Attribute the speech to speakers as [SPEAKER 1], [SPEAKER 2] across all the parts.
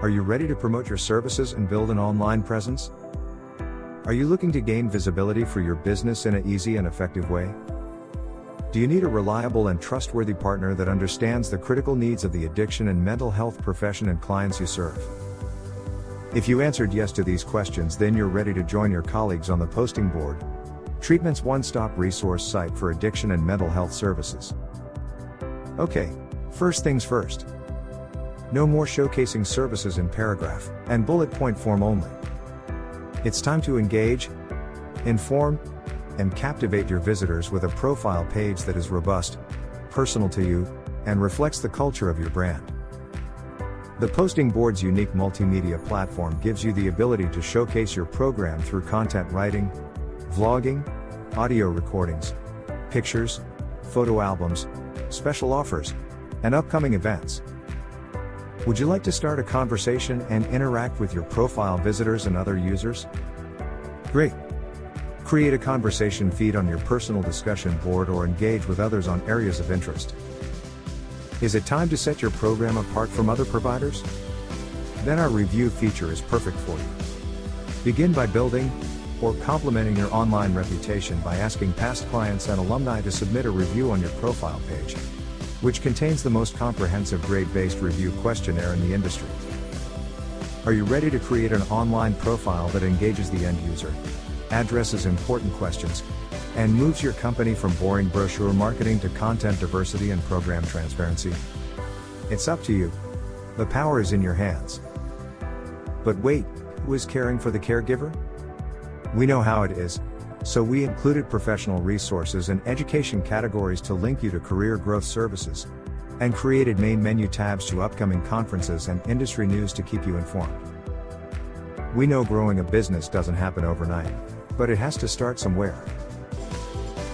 [SPEAKER 1] Are you ready to promote your services and build an online presence? Are you looking to gain visibility for your business in an easy and effective way? Do you need a reliable and trustworthy partner that understands the critical needs of the addiction and mental health profession and clients you serve? If you answered yes to these questions, then you're ready to join your colleagues on the posting board, Treatment's one stop resource site for addiction and mental health services. Okay, first things first. No more showcasing services in paragraph and bullet point form only. It's time to engage, inform, and captivate your visitors with a profile page that is robust, personal to you, and reflects the culture of your brand. The Posting Board's unique multimedia platform gives you the ability to showcase your program through content writing, vlogging, audio recordings, pictures, photo albums, special offers, and upcoming events. Would you like to start a conversation and interact with your profile visitors and other users? Great! Create a conversation feed on your personal discussion board or engage with others on areas of interest. Is it time to set your program apart from other providers? Then our review feature is perfect for you. Begin by building, or complementing your online reputation by asking past clients and alumni to submit a review on your profile page, which contains the most comprehensive grade-based review questionnaire in the industry. Are you ready to create an online profile that engages the end user, addresses important questions, and moves your company from boring brochure marketing to content diversity and program transparency? It's up to you. The power is in your hands. But wait, who is caring for the caregiver? We know how it is. So we included professional resources and education categories to link you to career growth services. And created main menu tabs to upcoming conferences and industry news to keep you informed. We know growing a business doesn't happen overnight, but it has to start somewhere.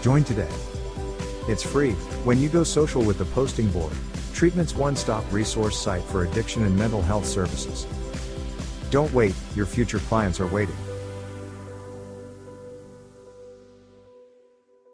[SPEAKER 1] Join today. It's free when you go social with the posting board, Treatment's one stop resource site for addiction and mental health services. Don't wait, your future clients are waiting.